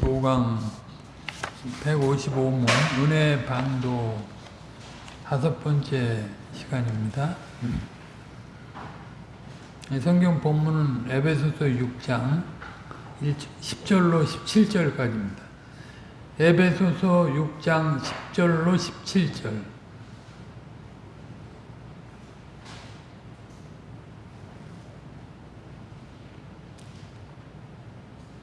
155강 155문 은혜 방도 다섯 번째 시간입니다. 성경 본문은 에베소서 6장 10절로 17절까지입니다. 에베소서 6장 10절로 17절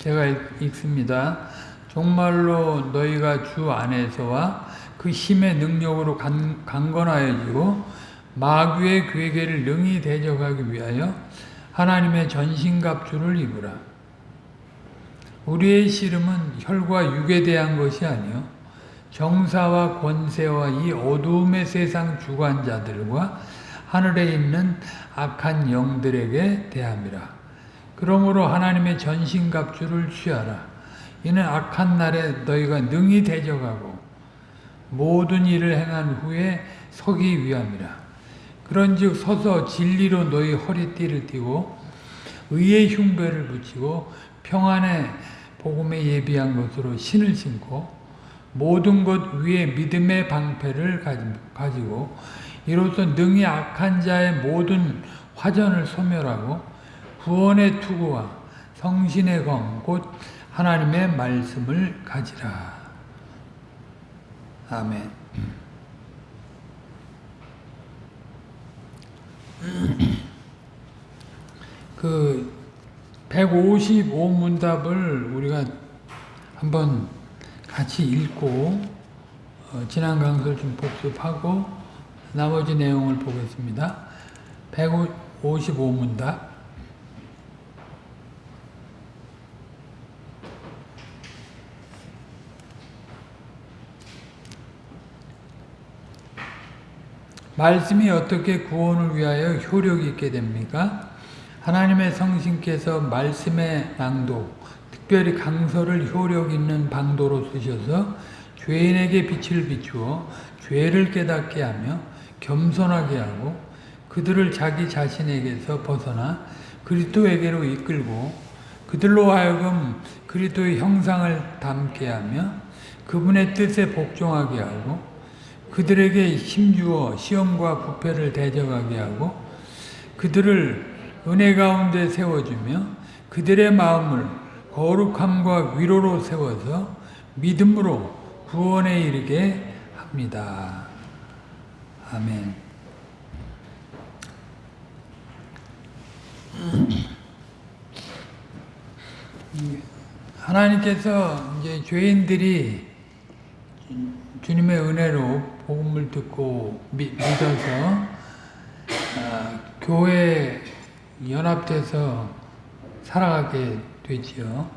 제가 읽 습니다. 정말로 너희가 주 안에서와 그 힘의 능력으로 간, 강건하여지고 마귀의 괴계를 능히 대적하기 위하여 하나님의 전신갑주를 입으라. 우리의 씨름은 혈과 육에 대한 것이 아니요 정사와 권세와 이 어두움의 세상 주관자들과 하늘에 있는 악한 영들에게 대함이라. 그러므로 하나님의 전신갑주를 취하라. 이는 악한 날에 너희가 능히 대적하고 모든 일을 행한 후에 서기 위함이라. 그런즉 서서 진리로 너희 허리띠를 띠고 의의 흉배를 붙이고 평안의 복음에 예비한 것으로 신을 신고 모든 것 위에 믿음의 방패를 가지고 이로써 능히 악한 자의 모든 화전을 소멸하고 구원의 투구와 성신의 검, 곧 하나님의 말씀을 가지라. 아멘. 그 155문답을 우리가 한번 같이 읽고 어, 지난 강설 좀 복습하고 나머지 내용을 보겠습니다. 155문답 말씀이 어떻게 구원을 위하여 효력이 있게 됩니까? 하나님의 성신께서 말씀의 낭독, 특별히 강서를 효력 있는 방도로 쓰셔서 죄인에게 빛을 비추어 죄를 깨닫게 하며 겸손하게 하고 그들을 자기 자신에게서 벗어나 그리스도에게로 이끌고 그들로 하여금 그리스도의 형상을 담게 하며 그분의 뜻에 복종하게 하고 그들에게 힘주어 시험과 부패를 대적하게 하고 그들을 은혜 가운데 세워주며 그들의 마음을 거룩함과 위로로 세워서 믿음으로 구원에 이르게 합니다. 아멘. 하나님께서 이제 죄인들이 주님의 은혜로 복음을 듣고 믿, 어서 아, 교회 연합돼서 살아가게 되지요.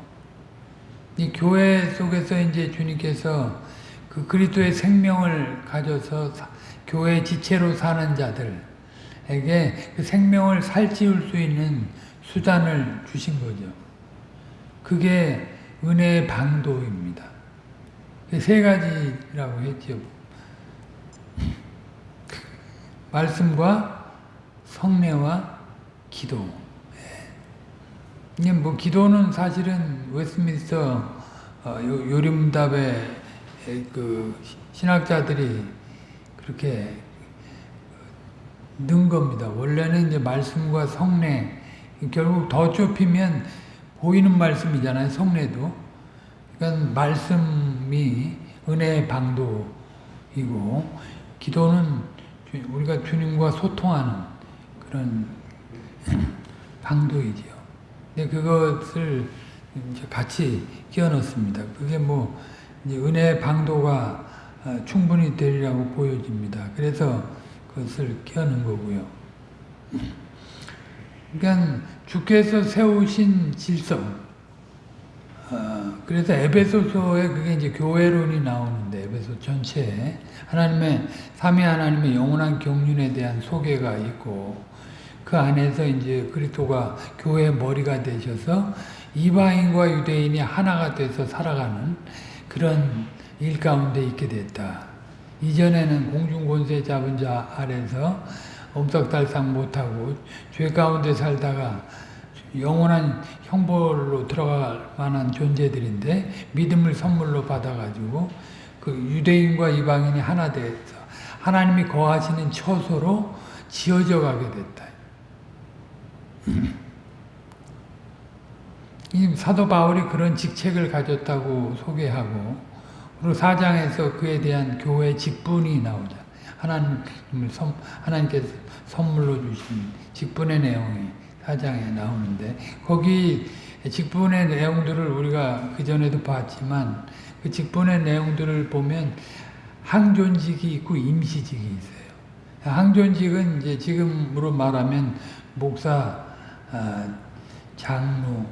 이 교회 속에서 이제 주님께서 그 그리스도의 생명을 가져서 사, 교회 지체로 사는 자들에게 그 생명을 살찌울 수 있는 수단을 주신 거죠. 그게 은혜의 방도입니다. 세 가지라고 했죠. 말씀과 성례와 기도. 이게 뭐 기도는 사실은 웨스민스터 어, 요림답의 그 신학자들이 그렇게 는 겁니다. 원래는 이제 말씀과 성례 결국 더 좁히면 보이는 말씀이잖아요. 성례도. 그러니까 말씀이 은혜의 방도이고 기도는 우리가 주님과 소통하는 그런 방도이지요. 근데 그것을 같이 끼워 넣습니다. 그게 뭐 은혜의 방도가 어, 충분히 되리라고 보여집니다. 그래서 그것을 끼워 넣은 거고요. 그러니까 주께서 세우신 질서, 어, 그래서 에베소서에 그게 이제 교회론이 나오는데 에베소 전체에 하나님의 삼위 하나님의 영원한 경륜에 대한 소개가 있고 그 안에서 이제 그리스도가 교회의 머리가 되셔서 이방인과 유대인이 하나가 돼서 살아가는 그런 일 가운데 있게 됐다. 이전에는 공중 권세 잡은 자 아래서 엄석달상 못하고 죄 가운데 살다가 영원한 형벌로 들어갈 만한 존재들인데 믿음을 선물로 받아가지고 그 유대인과 이방인이 하나 돼서 하나님이 거하시는 처소로 지어져 가게 됐다. 이 사도 바울이 그런 직책을 가졌다고 소개하고 그리고 사장에서 그에 대한 교회 직분이 나오자. 하나님을 선, 하나님께서 선물로 주신 직분의 내용이 사장에 나오는데 거기 직분의 내용들을 우리가 그 전에도 봤지만 그 직분의 내용들을 보면 항존직이 있고 임시직이 있어요. 항존직은 이제 지금으로 말하면 목사, 아, 장로,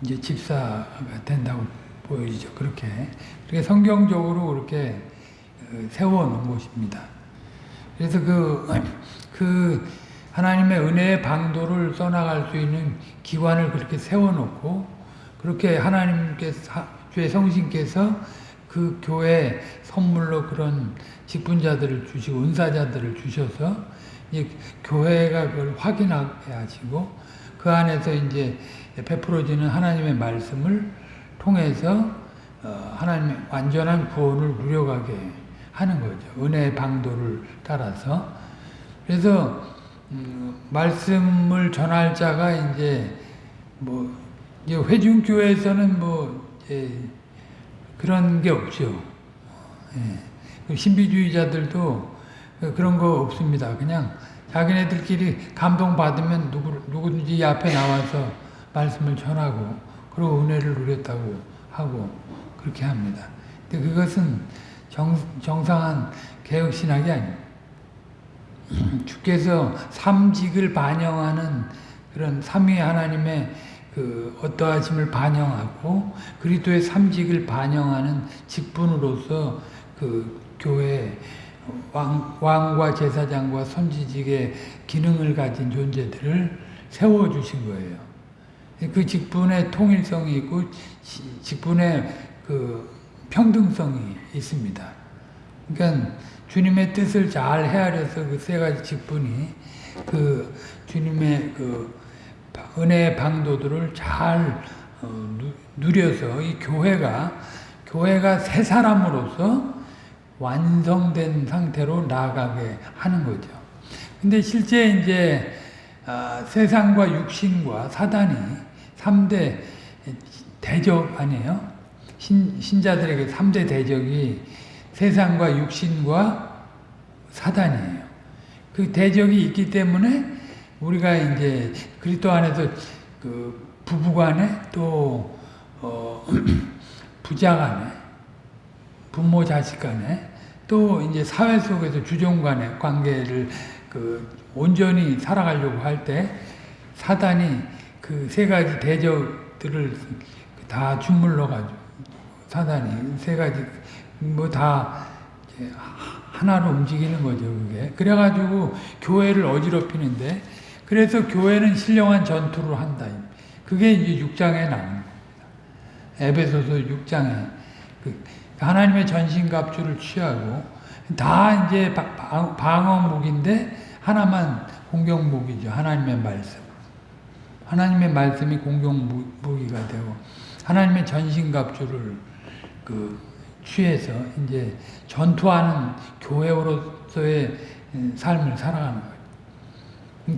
이제 집사가 된다고 보이죠. 그렇게. 그렇게 성경적으로 그렇게 어, 세워놓은 것입니다. 그래서 그, 그 하나님의 은혜의 방도를 써나갈 수 있는 기관을 그렇게 세워놓고 그렇게 하나님께서 주의 성신께서 그 교회 선물로 그런 직분자들을 주시고 은사자들을 주셔서 이제 교회가 그걸 확인하게 하시고 그 안에서 이제 베풀어지는 하나님의 말씀을 통해서 어, 하나님의 완전한 구원을 누려가게 하는 거죠. 은혜의 방도를 따라서. 그래서 음, 말씀을 전할 자가 이제 뭐 이제 회중교회에서는 뭐 그런 게 없죠. 예. 신비주의자들도 그런 거 없습니다. 그냥 자기네들끼리 감동받으면 누구, 누구든지 앞에 나와서 말씀을 전하고 그리고 은혜를 누렸다고 하고 그렇게 합니다. 근데 그것은 정, 정상한 개혁신학이 아닙니다. 주께서 삼직을 반영하는 그런 삼위 하나님의 그 어떠하심을 반영하고 그리스도의 삼직을 반영하는 직분으로서 그 교회 왕, 왕과 제사장과 선지직의 기능을 가진 존재들을 세워주신 거예요. 그 직분의 통일성이 있고 직분의 그 평등성이 있습니다. 그러니까 주님의 뜻을 잘 헤아려서 그 세 가지 직분이 그 주님의 그 은혜의 방도들을 잘 어, 누려서 이 교회가 교회가 새 사람으로서 완성된 상태로 나아가게 하는 거죠. 근데 실제 이제 아, 세상과 육신과 사단이 3대 대적 아니에요? 신, 신자들에게 3대 대적이 세상과 육신과 사단이에요. 그 대적이 있기 때문에 우리가 이제 그리스도 안에서 그 부부간에 또 어, 부자간에 부모 자식 간에 또 이제 사회 속에서 주종 간의 관계를 그 온전히 살아가려고 할 때 사단이 그 세 가지 대적들을 다 주물러 가지고 사단이 세 가지 뭐 다 하나로 움직이는 거죠 그게. 그래가지고 교회를 어지럽히는데 그래서 교회는 신령한 전투를 한다 그게 이제 6장에 나오는 겁니다 에베소서 6장에 그 하나님의 전신갑주를 취하고 다 이제 방어무기인데 하나만 공격무기죠. 하나님의 말씀. 하나님의 말씀이 공격무기가 되고 하나님의 전신갑주를 그 취해서 이제 전투하는 교회로서의 삶을 살아가는 거예요.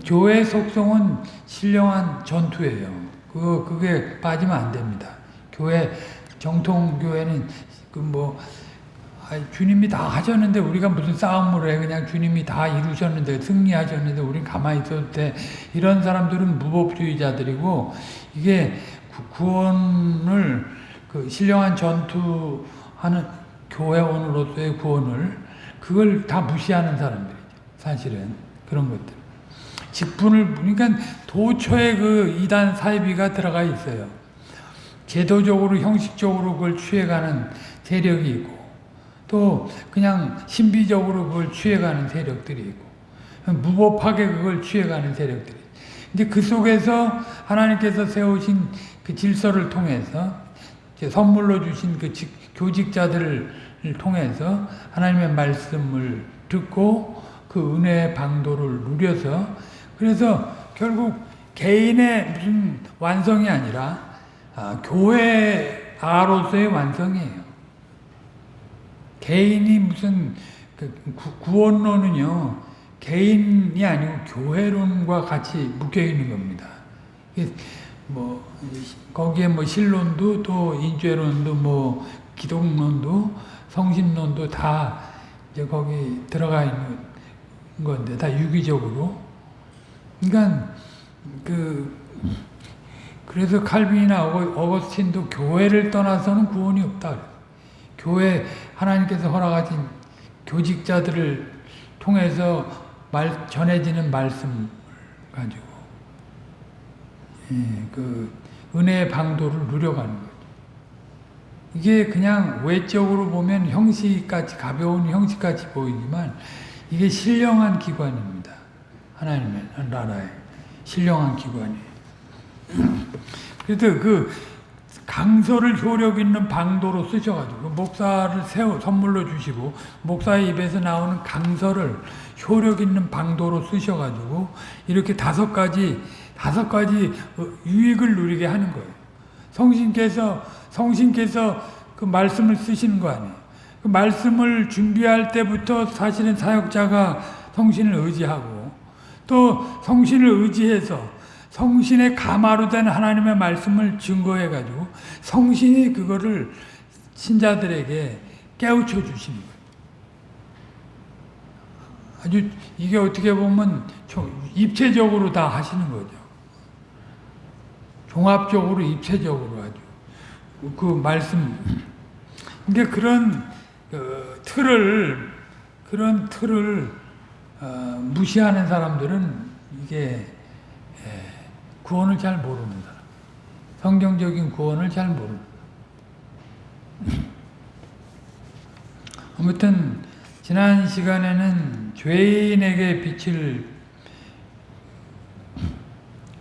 교회 속성은 신령한 전투예요. 그 그게 빠지면 안 됩니다. 교회 정통 교회는 그뭐 주님이 다 하셨는데 우리가 무슨 싸움을 해 그냥 주님이 다 이루셨는데 승리하셨는데 우린 가만히 있어도 돼 이런 사람들은 무법주의자들이고 이게 구원을 그 신령한 전투하는 교회원으로서의 구원을 그걸 다 무시하는 사람들이죠 사실은 그런 것들 직분을 그러니까 도처에 그 이단 사이비가 들어가 있어요. 제도적으로 형식적으로 그걸 취해가는 세력이 있고 또 그냥 신비적으로 그걸 취해가는 세력들이 있고 무법하게 그걸 취해가는 세력들이 이제 그 속에서 하나님께서 세우신 그 질서를 통해서 선물로 주신 그 교직자들을 통해서 하나님의 말씀을 듣고 그 은혜의 방도를 누려서 그래서 결국 개인의 무슨 완성이 아니라 아, 교회아로서의 완성이에요. 개인이 무슨 그 구- 구원론은요 개인이 아니고 교회론과 같이 묶여 있는 겁니다. 뭐 거기에 뭐 신론도 또 인죄론도 뭐 기독론도 성신론도 다 이제 거기 들어가 있는 건데 다 유기적으로. 그러니까 그 그래서 칼빈이나 어거- 어거스틴도 교회를 떠나서는 구원이 없다. 교회 하나님께서 허락하신 교직자들을 통해서 말 전해지는 말씀 가지고 예, 그 은혜의 방도를 누려가는 거죠. 이게 그냥 외적으로 보면 형식같이 가벼운 형식같이 보이지만 이게 신령한 기관입니다. 하나님의 나라의 신령한 기관이에요. 그래서 그 강서를 효력 있는 방도로 쓰셔가지고 목사를 세워 선물로 주시고 목사의 입에서 나오는 강서를 효력 있는 방도로 쓰셔가지고 이렇게 다섯 가지 다섯 가지 어, 유익을 누리게 하는 거예요. 성신께서 성신께서 그 말씀을 쓰시는 거 아니에요. 그 말씀을 준비할 때부터 사실은 사역자가 성신을 의지하고 또 성신을 의지해서 성신의 가마로 된 하나님의 말씀을 증거해 가지고 성신이 그거를 신자들에게 깨우쳐 주시는 거예요. 아주 이게 어떻게 보면 입체적으로 다 하시는 거죠. 종합적으로 입체적으로 아주 그 말씀 그러니까 그런 그 틀을 그런 틀을 어, 무시하는 사람들은 이게 예, 구원을 잘 모르는 사람. 성경적인 구원을 잘 모르는. 아무튼 지난 시간에는 죄인에게 빛을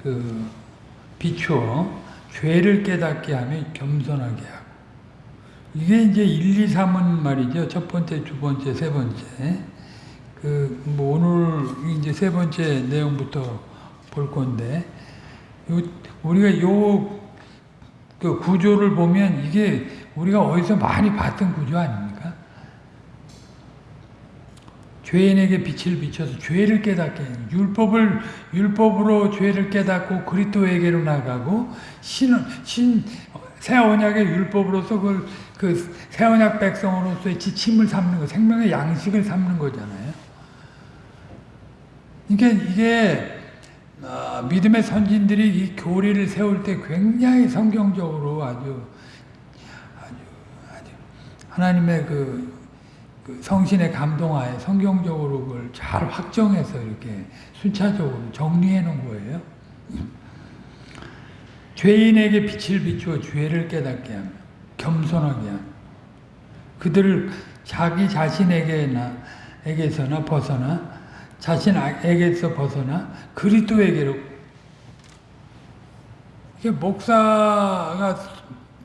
그 비추어 죄를 깨닫게 하며 겸손하게 하고 이게 이제 1, 2, 3은 말이죠. 첫 번째, 두 번째, 세 번째. 그, 뭐, 오늘 이제 세 번째 내용부터 볼 건데, 요, 우리가 요, 그 구조를 보면 이게 우리가 어디서 많이 봤던 구조 아닙니까? 죄인에게 빛을 비춰서 죄를 깨닫게 율법을 율법으로 죄를 깨닫고 그리스도에게로 나가고 신, 신, 새 언약의 율법으로서 그, 그새 언약 백성으로서의 지침을 삼는 거, 생명의 양식을 삼는 거잖아요. 그러니까 이게 어, 믿음의 선진들이 이 교리를 세울 때 굉장히 성경적으로 아주 아주 아주 하나님의 그, 그 성신의 감동하에 성경적으로 그걸 잘 확정해서 이렇게 순차적으로 정리해 놓은 거예요. 죄인에게 빛을 비추어 죄를 깨닫게 하며 겸손하게 하며 그들을 자기 자신에게나 에게서나 벗어나 자신에게서 벗어나 그리스도에게로 이게 목사가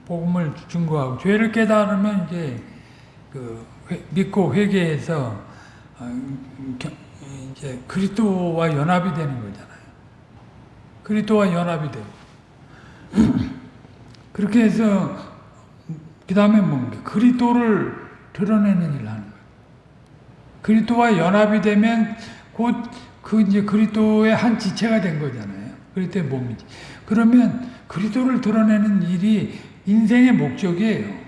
복음을 증거하고 죄를 깨달으면 이제 그 회, 믿고 회개해서 어, 이제 그리스도와 연합이 되는 거잖아요. 그리스도와 연합이 되고 그렇게 해서 그 다음에 뭡니까? 그리스도를 드러내는 일을 하는 거예요. 그리스도와 연합이 되면 곧 그 이제 그리스도의 한 지체가 된 거잖아요. 그리스도의 몸이지. 그러면 그리스도를 드러내는 일이 인생의 목적이에요.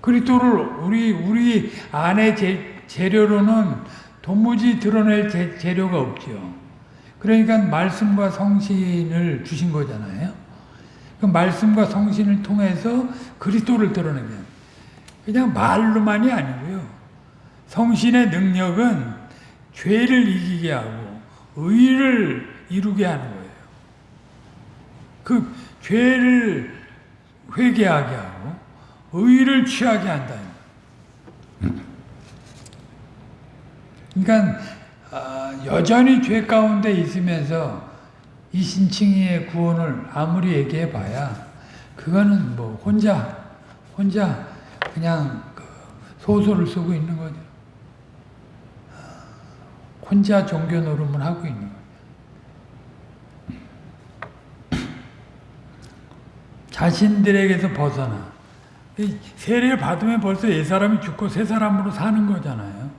그리스도를 우리 우리 안의 재, 재료로는 도무지 드러낼 재, 재료가 없죠. 그러니까 말씀과 성신을 주신 거잖아요. 그 말씀과 성신을 통해서 그리스도를 드러내게 그냥 말로만이 아니고요. 성신의 능력은 죄를 이기게 하고 의를 이루게 하는 거예요. 그 죄를 회개하게 하고 의를 취하게 한다. 그러니까 어, 여전히 죄 가운데 있으면서 이 신칭의의 구원을 아무리 얘기해 봐야 그거는 뭐 혼자 혼자 그냥 그 소설을 쓰고 있는 거죠. 혼자 종교 노름을 하고 있는 자신들에게서 벗어나. 세례를 받으면 벌써 옛사람이 죽고 새 사람으로 사는 거잖아요.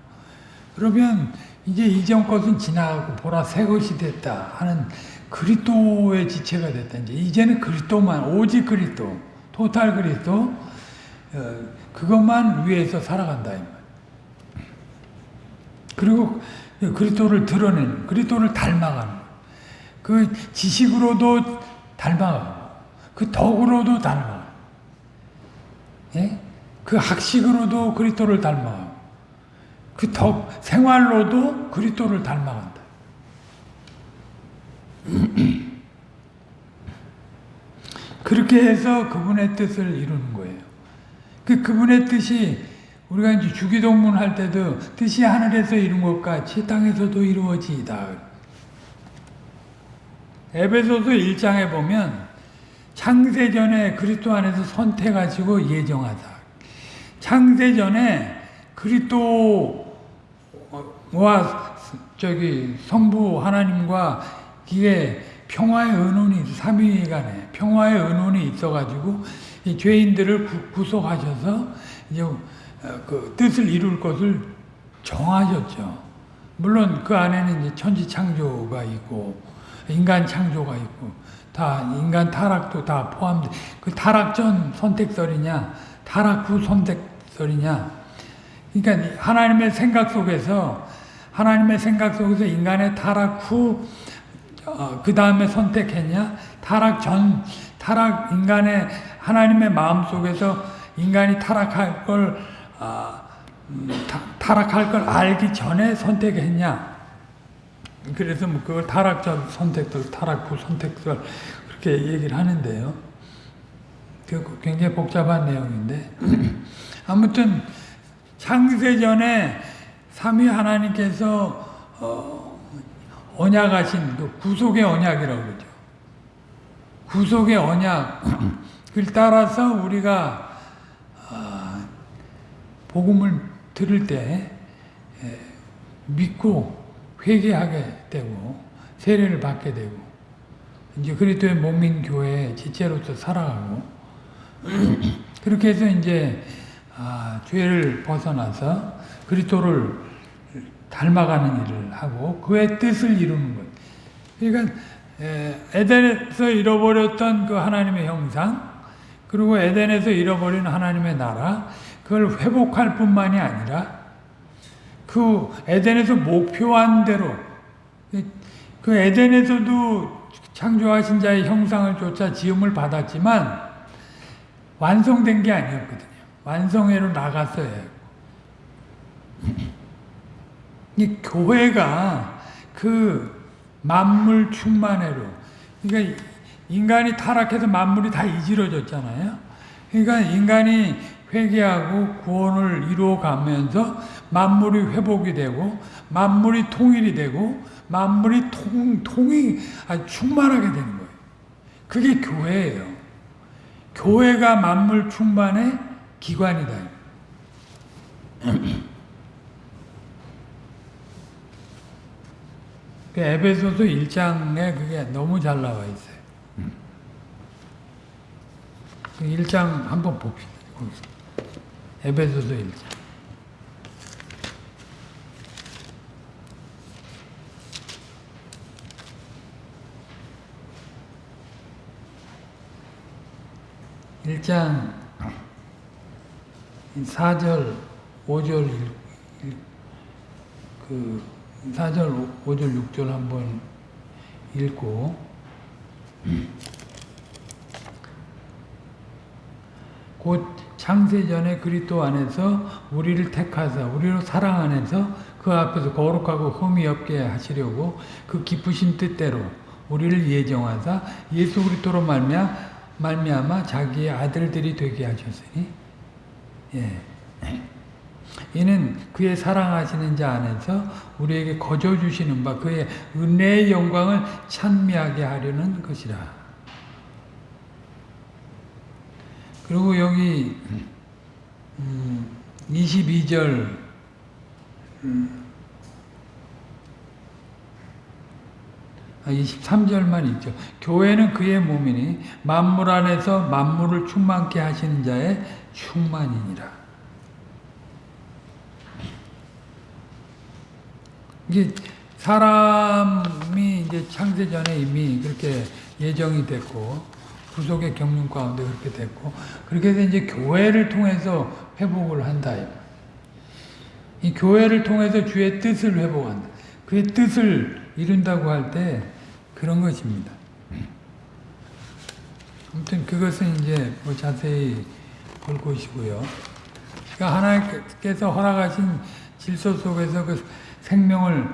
그러면 이제 이전 것은 지나가고 보라 새 것이 됐다 하는 그리스도의 지체가 됐다. 이제 이제는 그리스도만 오직 그리스도, 토탈 그리스도 어, 그것만 위해서 살아간다. 그리고 그리스도를 드러내는 그리스도를 닮아가는. 그 지식으로도 닮아가고 그 덕으로도 닮아가고 예? 그 학식으로도 그리스도를 닮아가고 그덕 생활로도 그리스도를 닮아간다. 그렇게 해서 그분의 뜻을 이루는 거예요. 그 그분의 뜻이 우리가 이제 주기도문 할 때도 뜻이 하늘에서 이룬 것 같이 땅에서도 이루어지이다. 에베소서 1장에 보면 창세 전에 그리스도 안에서 선택하시고 예정하다. 창세 전에 그리스도와 저기 성부 하나님과 이게 평화의 은원이 삼위간에 평화의 은원이 있어가지고 이 죄인들을 구, 구속하셔서 이제 어, 그 뜻을 이룰 것을 정하셨죠. 물론 그 안에는 이제 천지 창조가 있고 인간 창조가 있고 다 인간 타락도 다 포함돼. 그 타락 전 선택설이냐, 타락 후 선택설이냐. 그러니까 하나님의 생각 속에서 하나님의 생각 속에서 인간의 타락 후 어, 그 다음에 선택했냐? 타락 전, 타락, 인간의, 하나님의 마음 속에서 인간이 타락할 걸, 어, 음, 타, 락할 걸 알기 전에 선택했냐? 그래서 뭐 그걸 타락 전 선택들, 타락 후 선택들, 그렇게 얘기를 하는데요. 그 굉장히 복잡한 내용인데. 아무튼, 창세 전에 삼위 하나님께서, 어, 언약하신 그 구속의 언약이라고 그러죠. 구속의 언약을 따라서 우리가 아, 복음을 들을 때 믿고 회개하게 되고 세례를 받게 되고 이제 그리스도의 몸인 교회 지체로서 살아가고 그렇게 해서 이제 아, 죄를 벗어나서 그리스도를 닮아가는 일을 하고 그의 뜻을 이루는 것. 그러니까 에덴에서 잃어버렸던 그 하나님의 형상 그리고 에덴에서 잃어버린 하나님의 나라 그걸 회복할 뿐만이 아니라 그 에덴에서 목표한 대로 그 에덴에서도 창조하신 자의 형상을 쫓아 지음을 받았지만 완성된 게 아니었거든요. 완성회로 나갔어야 이 교회가 그 만물 충만회로 그러니까 인간이 타락해서 만물이 다 이지러졌잖아요. 그러니까 인간이 회개하고 구원을 이루어가면서 만물이 회복이 되고 만물이 통일이 되고 만물이 통, 통이 충만하게 되는 거예요. 그게 교회예요. 교회가 만물 충만의 기관이다. 그 에베소서 1장에 그게 너무 잘 나와 있어요. 그 1장 한번 봅시다. 에베소서 1장. 일장 4절, 5절, 그 4절, 5절, 6절 한번 읽고 곧 창세전에 그리스도 안에서 우리를 택하사 우리로 사랑 안에서 그 앞에서 거룩하고 흠이 없게 하시려고 그 기쁘신 뜻대로 우리를 예정하사 예수 그리스도로 말미암아 말미암아 자기의 아들들이 되게 하셨으니 예. 이는 그의 사랑하시는 자 안에서 우리에게 거저 주시는 바 그의 은혜의 영광을 찬미하게 하려는 것이라. 그리고 여기 22절 아, 23절만 있죠. 교회는 그의 몸이니 만물 안에서 만물을 충만케 하시는 자의 충만이니라. 이게 사람이 이제 창세 전에 이미 그렇게 예정이 됐고 구속의 경륜 가운데 그렇게 됐고 그렇게 해서 이제 교회를 통해서 회복을 한다. 이 교회를 통해서 주의 뜻을 회복한다. 그의 뜻을 이룬다고 할 때 그런 것입니다. 아무튼 그것은 이제 뭐 자세히 볼 것이고요. 그러니까 하나님께서 허락하신 질서 속에서 그 생명을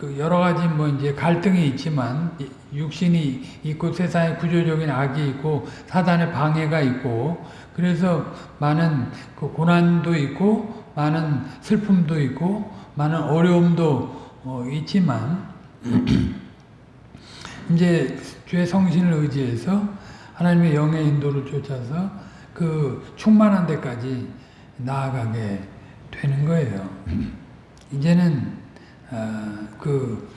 그 여러 가지 뭐 이제 갈등이 있지만 육신이 있고 세상에 구조적인 악이 있고 사단의 방해가 있고 그래서 많은 그 고난도 있고 많은 슬픔도 있고 많은 어려움도 어 있지만 이제 주의 성신을 의지해서 하나님의 영의 인도를 쫓아서 그 충만한 데까지 나아가게 되는 거예요. 이제는 어, 그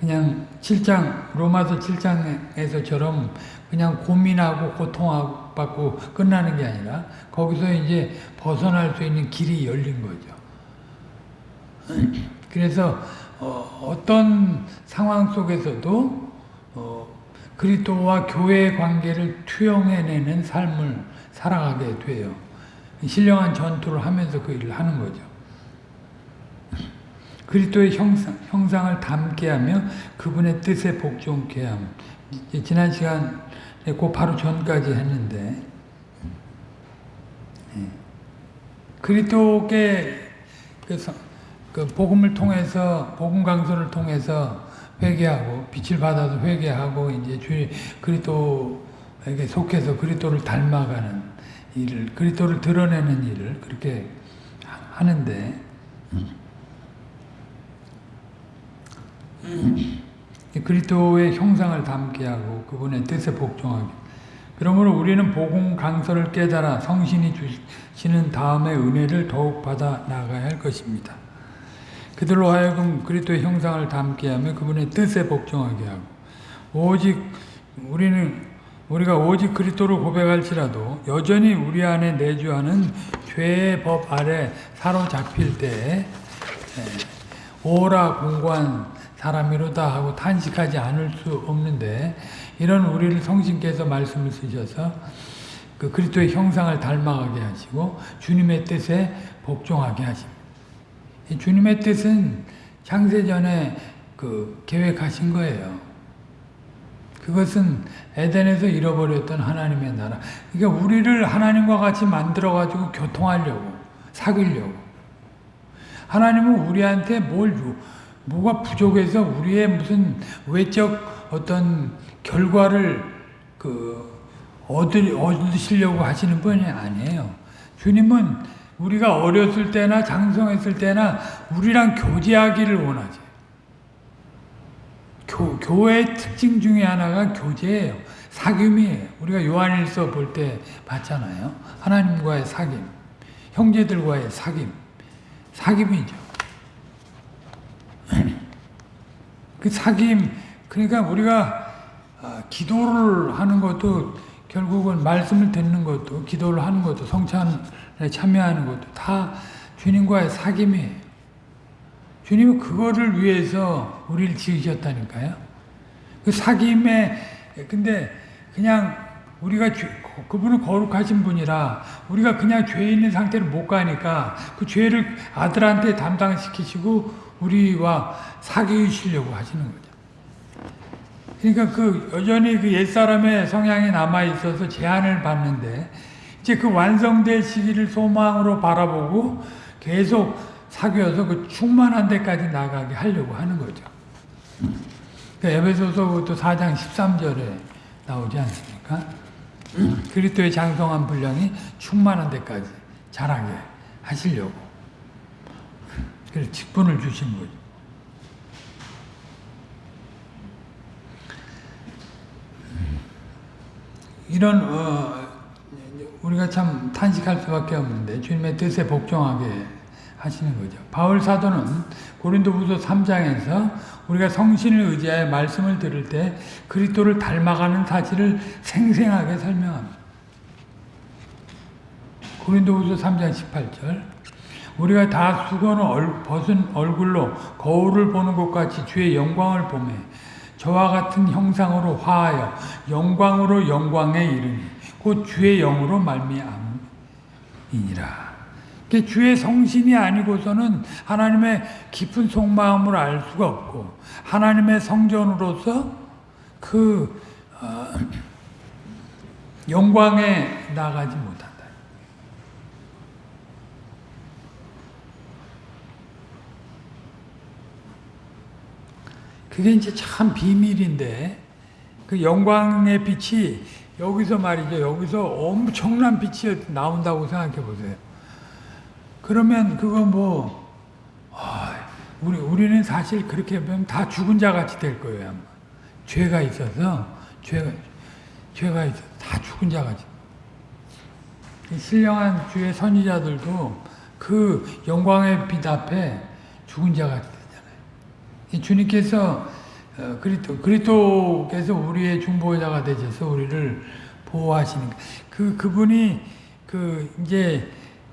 그냥 7장 로마서 7장에서처럼 그냥 고민하고 고통받고 끝나는 게 아니라 거기서 이제 벗어날 수 있는 길이 열린 거죠. 그래서 어, 떤 상황 속에서도 어, 그리스도와 교회의 관계를 투영해내는 삶을 살아가게 돼요. 신령한 전투를 하면서 그 일을 하는 거죠. 그리스도의 형상, 형상을 담게 하며 그분의 뜻에 복종케 함. 지난 시간에 그 바로 전까지 했는데 예. 그리스도께 그, 그 복음을 통해서 복음 강소를 통해서 회개하고 빛을 받아서 회개하고 이제 주 그리스도에게 속해서 그리스도를 닮아가는 일을 그리스도를 드러내는 일을 그렇게 하는데 그리스도의 형상을 담게 하고 그분의 뜻에 복종하게. 그러므로 우리는 복음 강서를 깨달아 성신이 주시는 다음의 은혜를 더욱 받아 나가야 할 것입니다. 그들로 하여금 그리스도의 형상을 담게 하며 그분의 뜻에 복종하게 하고 오직 우리는 우리가 오직 그리스도를 고백할지라도 여전히 우리 안에 내주하는 죄의 법 아래 사로잡힐 때 오라 공고한 사람이로다 하고 탄식하지 않을 수 없는데 이런 우리를 성신께서 말씀을 쓰셔서 그 그리스도의 형상을 닮아가게 하시고 주님의 뜻에 복종하게 하십니다. 주님의 뜻은 창세전에 그 계획하신 거예요. 그것은 에덴에서 잃어버렸던 하나님의 나라. 그러니까 우리를 하나님과 같이 만들어가지고 교통하려고, 사귀려고. 하나님은 우리한테 뭘 주, 뭐가 부족해서 우리의 무슨 외적 어떤 결과를 그 얻으, 얻으시려고 하시는 분이 아니에요. 주님은 우리가 어렸을 때나 장성했을 때나 우리랑 교제하기를 원하지. 교, 교회의 특징 중에 하나가 교제예요. 사귐이에요. 우리가 요한일서 볼 때 봤잖아요. 하나님과의 사귐, 형제들과의 사귐, 사귐이죠. 그 사귐, 그러니까 우리가 아, 기도를 하는 것도 결국은 말씀을 듣는 것도 기도를 하는 것도 성찬에 참여하는 것도 다 주님과의 사귐이에요. 주님은 그거를 위해서 우리를 지으셨다니까요. 그 사귐에 근데 그냥 우리가 죄, 그분은 거룩하신 분이라 우리가 그냥 죄 있는 상태로 못 가니까 그 죄를 아들한테 담당시키시고 우리와 사귀시려고 하시는 거죠. 그러니까 그 여전히 그 옛사람의 성향이 남아 있어서 제한을 받는데 이제 그 완성될 시기를 소망으로 바라보고 계속 사귀어서 그 충만한 데까지 나가게 하려고 하는 거죠. 그 에베소서부터 4장 13절에 나오지 않습니까? 그리스도의 장성한 분량이 충만한 데까지 자라게 하시려고 그래서 직분을 주신 거죠. 이런 어, 우리가 참 탄식할 수밖에 없는데 주님의 뜻에 복종하게 하시는 거죠. 바울 사도는 고린도후서 3장에서 우리가 성신을 의지하여 말씀을 들을 때 그리스도를 닮아가는 사실을 생생하게 설명합니다. 고린도후서 3장 18절 우리가 다 수건을 얼, 벗은 얼굴로 거울을 보는 것 같이 주의 영광을 보매 저와 같은 형상으로 화하여 영광으로 영광에 이르니 곧 주의 영으로 말미암이니라. 주의 성신이 아니고서는 하나님의 깊은 속마음을 알 수가 없고 하나님의 성전으로서 그 어, 영광에 나가지 못한다. 그게 이제 참 비밀인데 그 영광의 빛이 여기서 말이죠. 여기서 엄청난 빛이 나온다고 생각해 보세요. 그러면 그거 뭐 아, 우리 우리는 사실 그렇게 보면 다 죽은 자 같이 될 거예요. 아마. 죄가 있어서 죄가 죄가 있어 다 죽은 자 같이. 신령한 주의 선지자들도 그 영광의 빛 앞에 죽은 자 같이. 주님께서 어, 그리스도 그리스도께서 우리의 중보자가 되셔서 우리를 보호하시는 그 그분이 그 이제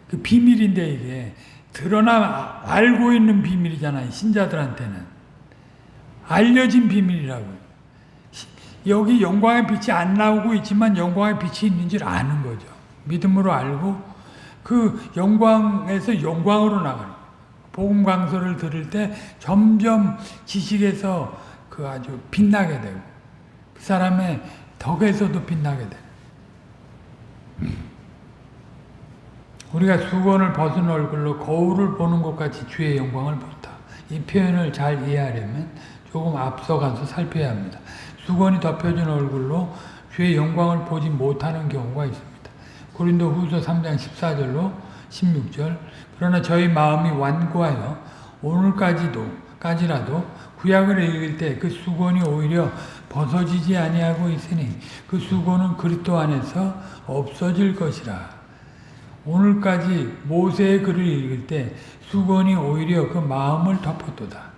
그 비밀인데 이게 드러나 알고 있는 비밀이잖아요. 신자들한테는 알려진 비밀이라고. 여기 영광의 빛이 안 나오고 있지만 영광의 빛이 있는 줄 아는 거죠. 믿음으로 알고 그 영광에서 영광으로 나가는 복음 강서를 들을 때 점점 지식에서 그 아주 빛나게 되고 그 사람의 덕에서도 빛나게 되고 우리가 수건을 벗은 얼굴로 거울을 보는 것 같이 주의 영광을 본다. 이 표현을 잘 이해하려면 조금 앞서가서 살펴야 합니다. 수건이 덮여진 얼굴로 주의 영광을 보지 못하는 경우가 있습니다. 고린도 후서 3장 14절로 16절 그러나 저희 마음이 완고하여 오늘까지도 까지라도 구약을 읽을 때 그 수건이 오히려 벗어지지 아니하고 있으니 그 수건은 그리스도 안에서 없어질 것이라. 오늘까지 모세의 글을 읽을 때 수건이 오히려 그 마음을 덮었도다.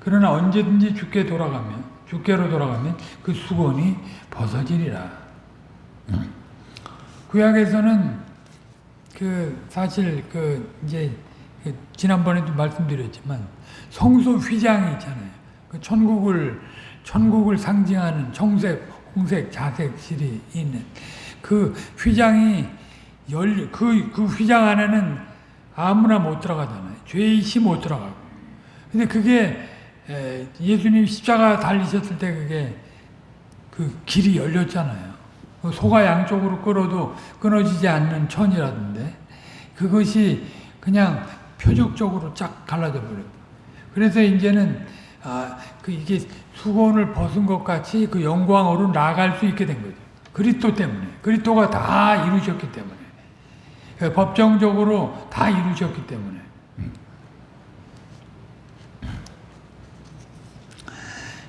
그러나 언제든지 죽게 돌아가면 죽게로 돌아가면 그 수건이 벗어지리라. 구약에서는 그 사실 그 이제 지난번에도 말씀드렸지만 성소 휘장이 있잖아요. 그 천국을 천국을 상징하는 청색, 홍색, 자색 실이 있는 그 휘장이 열, 그, 그 휘장 안에는 아무나 못 들어가잖아요. 죄이시 못 들어가고. 근데 그게 예수님 십자가 달리셨을 때 그게 그 길이 열렸잖아요. 그 소가 양쪽으로 끌어도 끊어지지 않는 천이라던데 그것이 그냥 표적적으로 쫙 갈라져 버렸고 그래서 이제는 아, 그 이게 수건을 벗은 것 같이 그 영광으로 나갈 수 있게 된 거죠. 그리스도 때문에 그리스도가 다 이루셨기 때문에 그 법정적으로 다 이루셨기 때문에.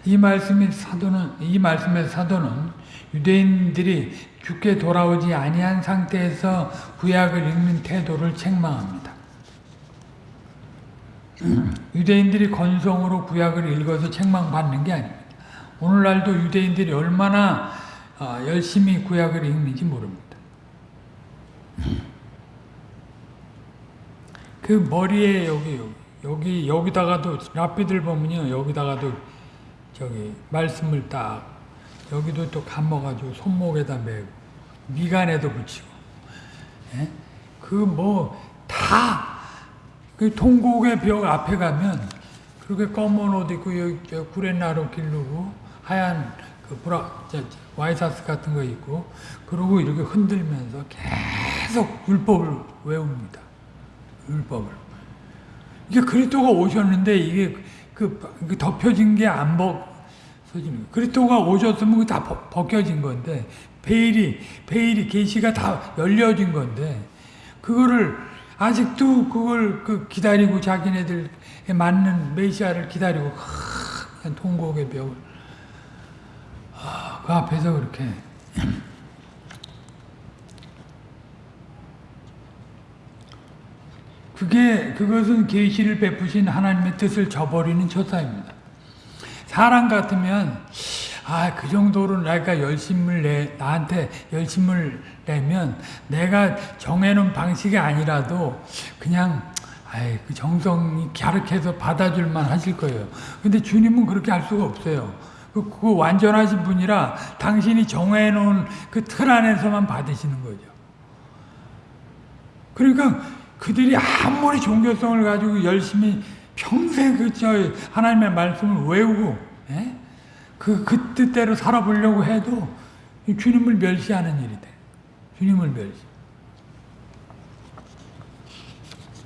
이 말씀의 사도는 이 말씀의 사도는 유대인들이 죽게 돌아오지 아니한 상태에서 구약을 읽는 태도를 책망합니다. 유대인들이 건성으로 구약을 읽어서 책망받는 게 아닙니다. 오늘날도 유대인들이 얼마나 어, 열심히 구약을 읽는지 모릅니다. 그 머리에 여기 여기 여기다가도 랍비들 보면요 여기다가도 저기 말씀을 딱 여기도 또 감아가지고 손목에다 매고 미간에도 붙이고 예? 그뭐 다 그 통곡의 벽 앞에 가면 그렇게 검은 옷 입고 여기 구레나루 기르고 하얀 그 브라 와이사스 같은 거 입고 그러고 이렇게 흔들면서 계속 율법을 외웁니다. 율법을. 이게 그리스도가 오셨는데 이게 그, 그 덮여진 게 안 벗어지는 그리스도가 오셨으면 다 벗겨진 건데 베일이 베일이 계시가 다 열려진 건데 그거를 아직도 그걸 그 기다리고 자기네들에 맞는 메시아를 기다리고 큰 통곡의 벽을 아, 그 앞에서 그렇게 그게 그것은 계시를 베푸신 하나님의 뜻을 저버리는 처사입니다. 사람 같으면 아 그 정도로 내가 열심을 내 나한테 열심을 내면 내가 정해놓은 방식이 아니라도 그냥 아이 그 정성이 갸륵해서 받아줄만 하실 거예요. 근데 주님은 그렇게 할 수가 없어요. 그, 그 완전하신 분이라 당신이 정해놓은 그 틀 안에서만 받으시는 거죠. 그러니까 그들이 아무리 종교성을 가지고 열심히 평생 그저 하나님의 말씀을 외우고 예? 그, 그 뜻대로 살아보려고 해도 주님을 멸시하는 일이 돼. 주님을 멸시.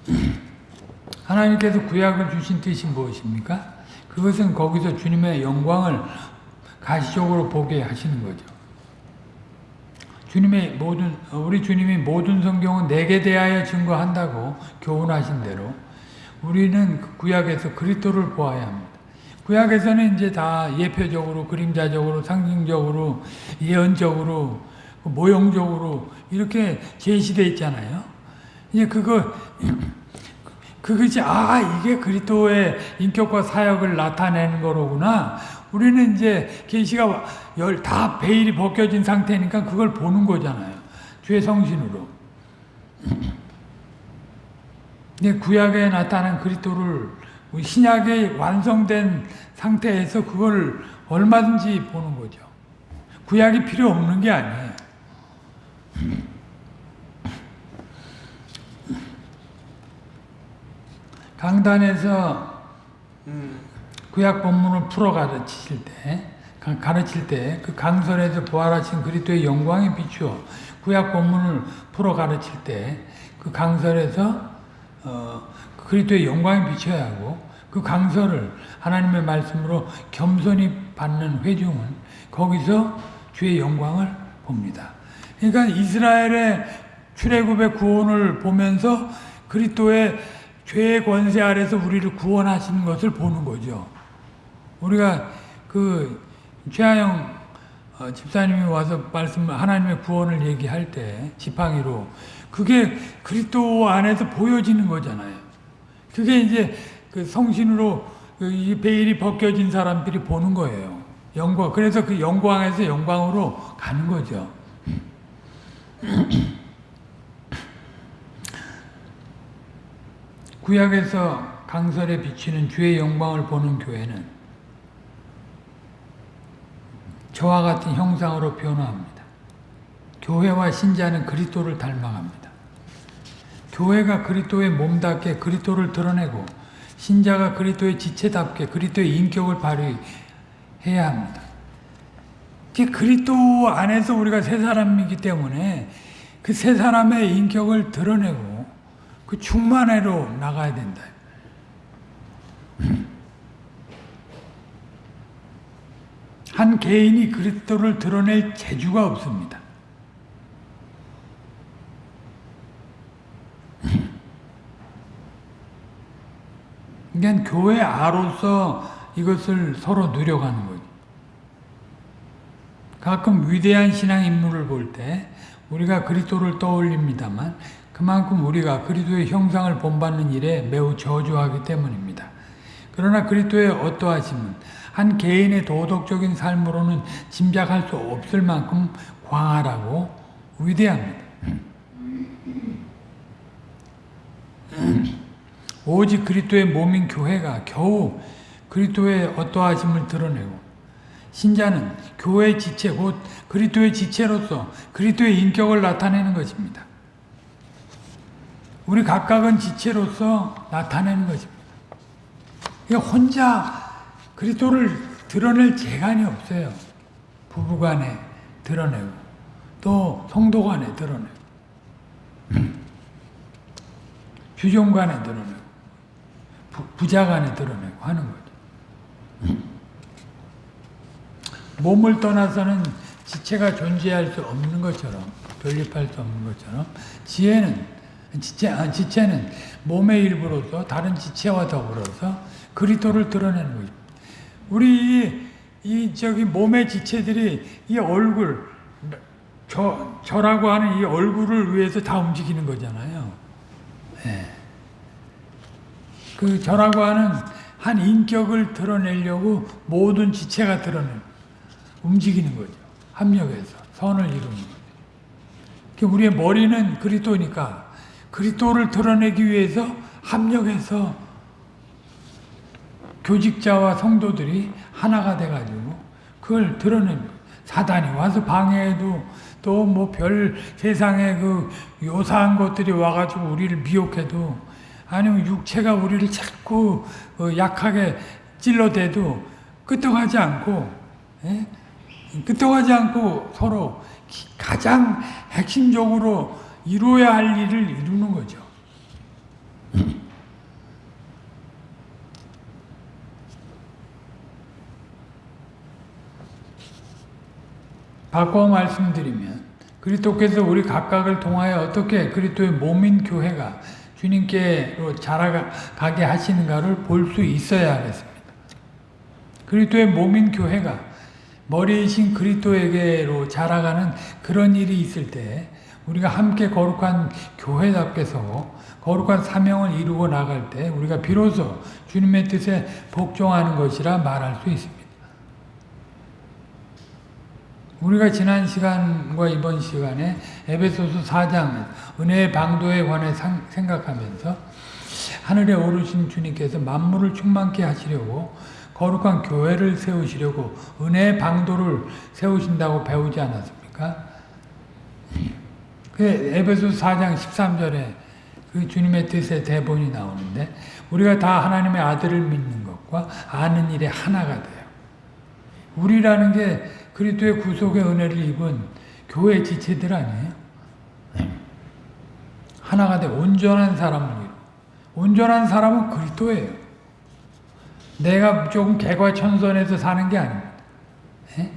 하나님께서 구약을 주신 뜻이 무엇입니까? 그것은 거기서 주님의 영광을 가시적으로 보게 하시는 거죠. 주님의 모든 우리 주님이 모든 성경은 내게 대하여 증거한다고 교훈하신 대로 우리는 그 구약에서 그리스도를 보아야 합니다. 구약에서는 이제 다 예표적으로 그림자적으로 상징적으로 예언적으로 모형적으로 이렇게 제시되어 있잖아요. 이제 그거 그것이 아 이게 그리스도의 인격과 사역을 나타내는 거로구나. 우리는 이제 계시가 열 다 베일이 벗겨진 상태니까 그걸 보는 거잖아요. 주의 성신으로. 근데 구약에 나타난 그리스도를 신약에 완성된 상태에서 그걸 얼마든지 보는 거죠. 구약이 필요 없는 게 아니에요. 강단에서 구약 본문을 풀어 가르치실 때, 가르칠 때, 그 강설에서 부활하신 그리스도의 영광에 비추어 구약 본문을 풀어 가르칠 때, 그 강설에서 어, 그리스도의 영광에 비춰야 하고, 그 강설을 하나님의 말씀으로 겸손히 받는 회중은 거기서 주의 영광을 봅니다. 그러니까 이스라엘의 출애굽의 구원을 보면서 그리스도의 죄의 권세 아래서 우리를 구원하시는 것을 보는 거죠. 우리가 그 최하영 어, 집사님이 와서 말씀 하나님의 구원을 얘기할 때 지팡이로 그게 그리스도 안에서 보여지는 거잖아요. 그게 이제 그 성신으로 그이 베일이 벗겨진 사람들이 보는 거예요. 영광. 그래서 그 영광에서 영광으로 가는 거죠. 구약에서 강설에 비치는 주의 영광을 보는 교회는 저와 같은 형상으로 변화합니다. 교회와 신자는 그리스도를 닮아갑니다. 교회가 그리스도의 몸답게 그리스도를 드러내고 신자가 그리스도의 지체답게 그리스도의 인격을 발휘해야 합니다. 그리스도 안에서 우리가 새 사람이기 때문에 그 새 사람의 인격을 드러내고 그 충만회로 나가야 된다. 한 개인이 그리스도를 드러낼 재주가 없습니다. 그러니까 교회 아로서 이것을 서로 누려가는 거죠. 가끔 위대한 신앙 인물을 볼 때 우리가 그리스도를 떠올립니다만 그만큼 우리가 그리스도의 형상을 본받는 일에 매우 저조하기 때문입니다. 그러나 그리스도의 어떠하심은 한 개인의 도덕적인 삶으로는 짐작할 수 없을 만큼 광활하고 위대합니다. 오직 그리스도의 몸인 교회가 겨우 그리스도의 어떠하심을 드러내고 신자는 교회의 지체 곧 그리스도의 지체로서 그리스도의 인격을 나타내는 것입니다. 우리 각각은 지체로서 나타내는 것입니다. 혼자 그리스도를 드러낼 재간이 없어요. 부부간에 드러내고 또 성도간에 드러내고 주종간에 드러내고 부 자간에 드러내고 하는 거죠. 몸을 떠나서는 지체가 존재할 수 없는 것처럼 존립할 수 없는 것처럼 지혜는 지체, 아, 지체는 몸의 일부로서 다른 지체와 더불어서 그리스도를 드러내는 거죠. 우리 이, 이 저기 몸의 지체들이 이 얼굴 저 저라고 하는 이 얼굴을 위해서 다 움직이는 거잖아요. 예. 그 저라고 하는 한 인격을 드러내려고 모든 지체가 드러내 움직이는 거죠. 합력해서 선을 이루는 거죠. 그 우리의 머리는 그리스도니까 그리스도를 드러내기 위해서 합력해서 교직자와 성도들이 하나가 돼가지고 그걸 거예요. 사단이 와서 방해해도 또 뭐 별 세상에 그 요사한 것들이 와가지고 우리를 미혹해도 아니면 육체가 우리를 자꾸 어, 약하게 찔러대도 끄떡하지 않고 예? 끄떡하지 않고 서로 가장 핵심적으로 이루어야 할 일을 이루는 거죠. 바꿔 말씀드리면 그리스도께서 우리 각각을 통하여 어떻게 그리스도의 몸인 교회가 주님께로 자라가게 하시는가를 볼 수 있어야 하겠습니다. 그리스도의 몸인 교회가 머리이신 그리스도에게로 자라가는 그런 일이 있을 때 우리가 함께 거룩한 교회답게서 거룩한 사명을 이루고 나갈 때 우리가 비로소 주님의 뜻에 복종하는 것이라 말할 수 있습니다. 우리가 지난 시간과 이번 시간에 에베소서 4장 은혜의 방도에 관해 생각하면서 하늘에 오르신 주님께서 만물을 충만케 하시려고 거룩한 교회를 세우시려고 은혜의 방도를 세우신다고 배우지 않았습니까? 그 에베소 4장 13절에 그 주님의 뜻의 대본이 나오는데 우리가 다 하나님의 아들을 믿는 것과 아는 일에 하나가 돼요. 우리라는 게 그리스도의 구속의 은혜를 입은 교회 지체들 아니에요? 하나가 돼 온전한 사람을 이루. 온전한 사람은 그리스도예요. 내가 조금 개과천선해서 사는 게 아닙니다. 예?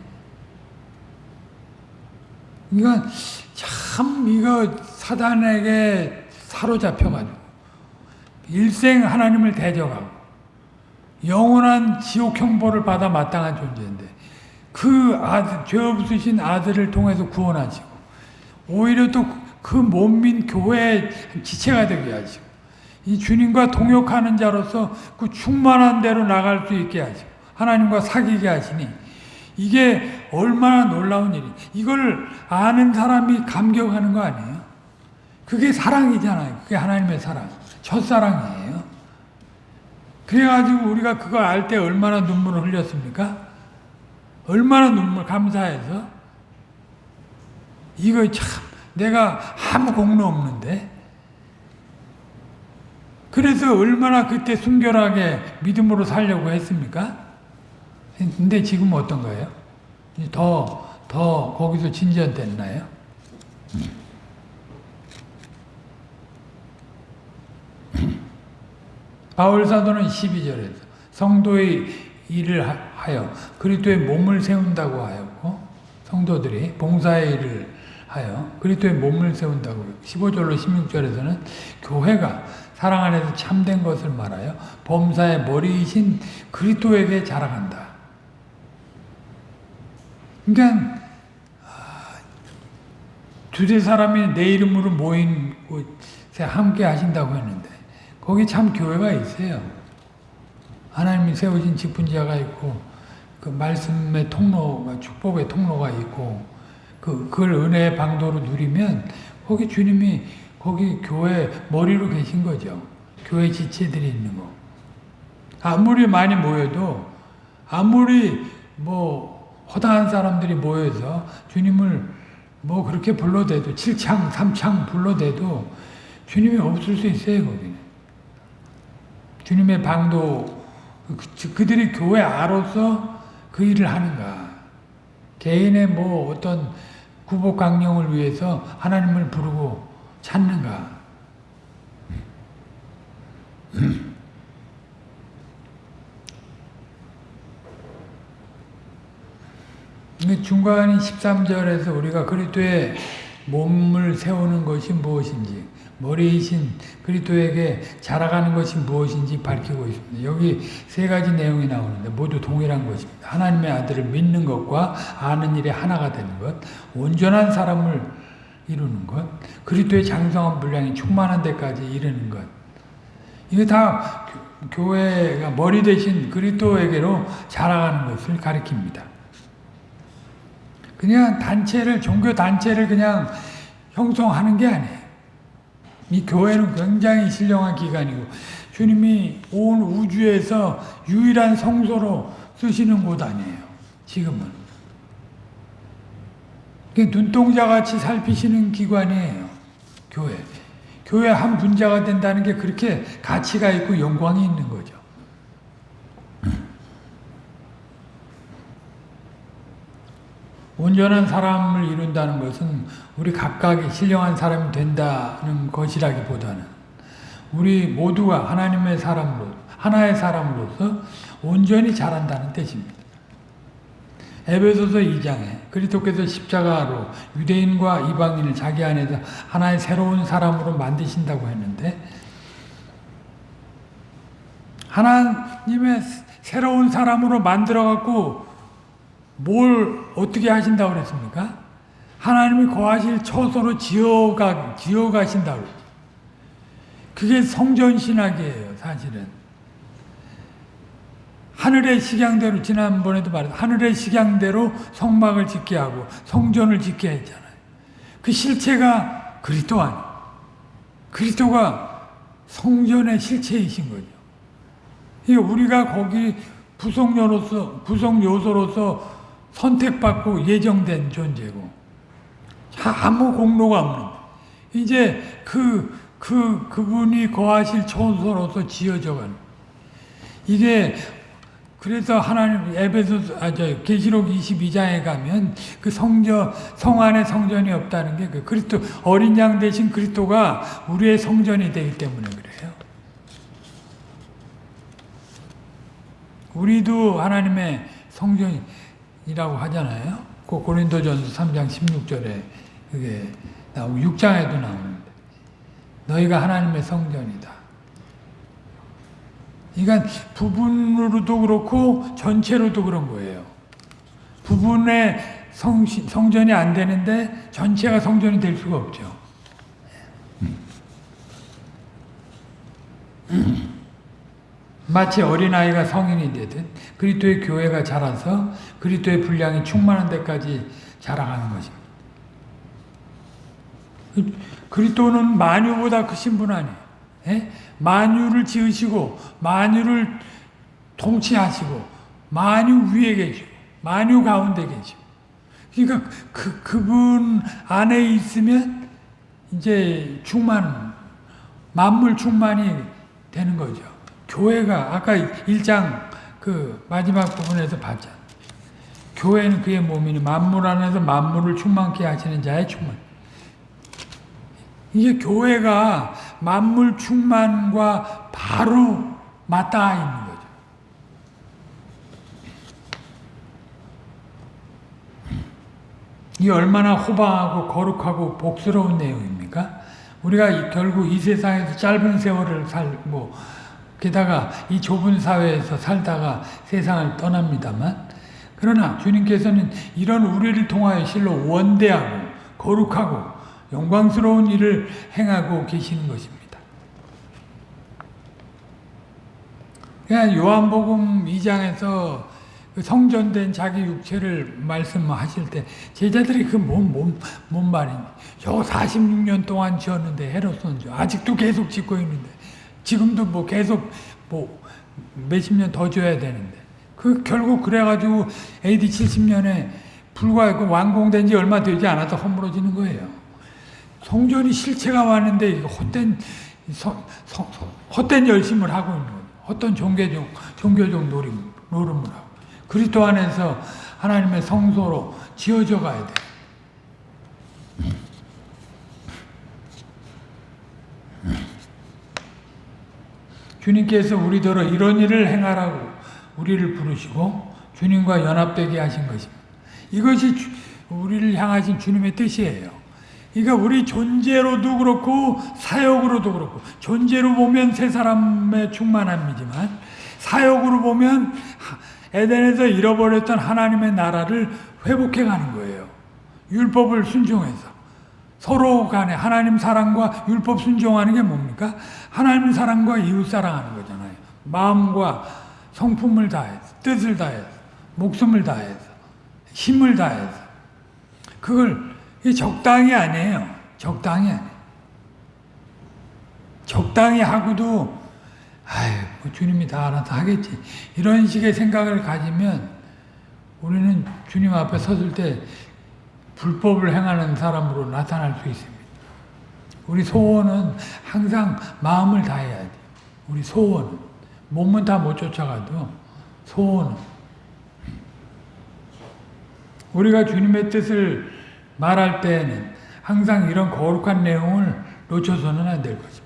이건 참 이거 사단에게 사로잡혀가지고 일생 하나님을 대적하고 영원한 지옥 형벌을 받아 마땅한 존재인데 그 아들, 죄 없으신 아들을 통해서 구원하시고 오히려 또그 몸민 교회의 지체가 되게 하시고 이 주님과 동역하는 자로서 그 충만한 대로 나갈 수 있게 하시고 하나님과 사귀게 하시니 이게 얼마나 놀라운 일이 이걸 아는 사람이 감격하는 거 아니에요? 그게 사랑이잖아요. 그게 하나님의 사랑. 첫사랑이에요. 그래가지고 우리가 그거 알때 얼마나 눈물을 흘렸습니까? 얼마나 눈물 감사해서 이거 참 내가 아무 공로 없는데 그래서 얼마나 그때 순결하게 믿음으로 살려고 했습니까? 근데 지금 어떤가요? 더, 더 거기서 진전됐나요? 바울 사도는 12절에서 성도의 일을 하여 그리스도의 몸을 세운다고 하였고 성도들이 봉사의 일을 하여 그리스도의 몸을 세운다고 15절로 16절에서는 교회가 사랑 안에서 참된 것을 말하여 범사의 머리이신 그리스도에게 자라간다. 그러니까 아, 두세 사람이 내 이름으로 모인 곳에 함께 하신다고 했는데 거기 참 교회가 있어요. 하나님이 세우신 직분자가 있고 그 말씀의 통로가 축복의 통로가 있고 그 그걸 은혜의 방도로 누리면 거기 주님이 거기 교회 머리로 계신 거죠. 교회 지체들이 있는 거. 아무리 많이 모여도 아무리 뭐 허다한 사람들이 모여서 주님을 뭐 그렇게 불러대도 칠창 삼창 불러대도 주님이 없을 수 있어요 거기는. 주님의 방도 그, 그들이 교회 아로서 그 일을 하는가. 개인의 뭐 어떤 구복 강령을 위해서 하나님을 부르고 찾는가. 중간인 13절에서 우리가 그리스도의 몸을 세우는 것이 무엇인지 머리이신 그리스도에게 자라가는 것이 무엇인지 밝히고 있습니다. 여기 세 가지 내용이 나오는데 모두 동일한 것입니다. 하나님의 아들을 믿는 것과 아는 일에 하나가 되는 것, 온전한 사람을 이루는 것, 그리스도의 장성한 분량이 충만한 데까지 이르는 것. 이게 다 교회가 머리 대신 그리스도에게로 자라가는 것을 가리킵니다. 그냥 단체를 종교 단체를 그냥 형성하는 게 아니에요. 이 교회는 굉장히 신령한 기관이고 주님이 온 우주에서 유일한 성소로 쓰시는 곳 아니에요. 지금은. 눈동자 같이 살피시는 기관이에요. 교회. 교회 한 분자가 된다는 게 그렇게 가치가 있고 영광이 있는 거죠. 온전한 사람을 이룬다는 것은 우리 각각이 신령한 사람이 된다는 것이라기보다는 우리 모두가 하나님의 사람으로 하나의 사람으로서 온전히 자란다는 뜻입니다. 에베소서 2장에 그리스도께서 십자가로 유대인과 이방인을 자기 안에서 하나의 새로운 사람으로 만드신다고 했는데 하나님의 새로운 사람으로 만들어 갖고 뭘 어떻게 하신다고 그랬습니까? 하나님이 거하실 처소로 지어가 지어 가신다고 그게 성전 신학이에요, 사실은. 하늘의 식양대로 지난번에도 말했 하늘의 식양대로 성막을 짓게 하고 성전을 짓게 했잖아요. 그 실체가 그리스도 아니. 그리스도가 성전의 실체이신 거죠. 우리가 거기 부속요로서 부속 요소로서 선택받고 예정된 존재고. 아무 공로가 없는 이제 그, 그, 그분이 거하실 처소로서 지어져가는. 이게 그래서 하나님 에베소 아저 계시록 22장에 가면 그 성전 성 안에 성전이 없다는 게 그 그리스도 어린 양 대신 그리스도가 우리의 성전이 되기 때문에 그래요. 우리도 하나님의 성전이 라고 하잖아요. 그 고린도전서 3장 16절에 그게 나오고 6장에도 나오는데 너희가 하나님의 성전이다. 그러니까 부분으로도 그렇고 전체로도 그런 거예요. 부분의 성, 성전이 안 되는데 전체가 성전이 될 수가 없죠. 마치 어린아이가 성인이 되듯 그리스도의 교회가 자라서 그리스도의 분량이 충만한 데까지 자라가는 것입니다. 그리스도는 만유보다 크신 분 아니에요. 예? 만유를 지으시고 만유를 통치하시고 만유 위에 계시고 만유 가운데 계시고 그러니까 그 그분 안에 있으면 이제 충만 만물 충만이 되는 거죠. 교회가 아까 1장 그 마지막 부분에서 봤잖아. 교회는 그의 몸이니 만물 안에서 만물을 충만케 하시는 자의 충만. 이게 교회가 만물 충만과 바로 맞닿아 있는 거죠. 이 얼마나 호방하고 거룩하고 복스러운 내용입니까? 우리가 결국 이 세상에서 짧은 세월을 살고 게다가 이 좁은 사회에서 살다가 세상을 떠납니다만 그러나 주님께서는 이런 우리를 통하여 실로 원대하고 거룩하고 영광스러운 일을 행하고 계시는 것입니다. 그냥 요한복음 2장에서 그 성전된 자기 육체를 말씀하실 때 제자들이 그 뭔 뭔 뭔 말이니 저 46년 동안 지었는데 헤롯은 아직도 계속 짓고 있는데 지금도 뭐 계속 뭐 몇십 년 더 줘야 되는데 그 결국 그래가지고 AD 70년에 불과 그 완공된 지 얼마 되지 않아서 허물어지는 거예요. 성전이 실체가 왔는데 헛된 성, 성, 헛된 열심을 하고 있는 거예요. 어떤 종교적 종교적 노름, 노름을 하고 그리스도 안에서 하나님의 성소로 지어져 가야 돼. 주님께서 우리더러 이런 일을 행하라고 우리를 부르시고 주님과 연합되게 하신 것입니다. 이것이 우리를 향하신 주님의 뜻이에요. 그러니까 우리 존재로도 그렇고 사역으로도 그렇고 존재로 보면 세 사람의 충만함이지만 사역으로 보면 에덴에서 잃어버렸던 하나님의 나라를 회복해 가는 거예요. 율법을 순종해서. 서로 간에 하나님 사랑과 율법 순종하는 게 뭡니까? 하나님 사랑과 이웃 사랑하는 거잖아요. 마음과 성품을 다해서, 뜻을 다해서, 목숨을 다해서, 힘을 다해서. 그걸 적당히 아니에요. 적당히. 적당히 하고도 아유, 뭐 주님이 다 알아서 하겠지. 이런 식의 생각을 가지면 우리는 주님 앞에 섰을 때 불법을 행하는 사람으로 나타날 수 있습니다. 우리 소원은 항상 마음을 다해야 돼. 우리 소원은. 몸은 다 못 쫓아가도 소원은. 우리가 주님의 뜻을 말할 때에는 항상 이런 거룩한 내용을 놓쳐서는 안 될 것입니다.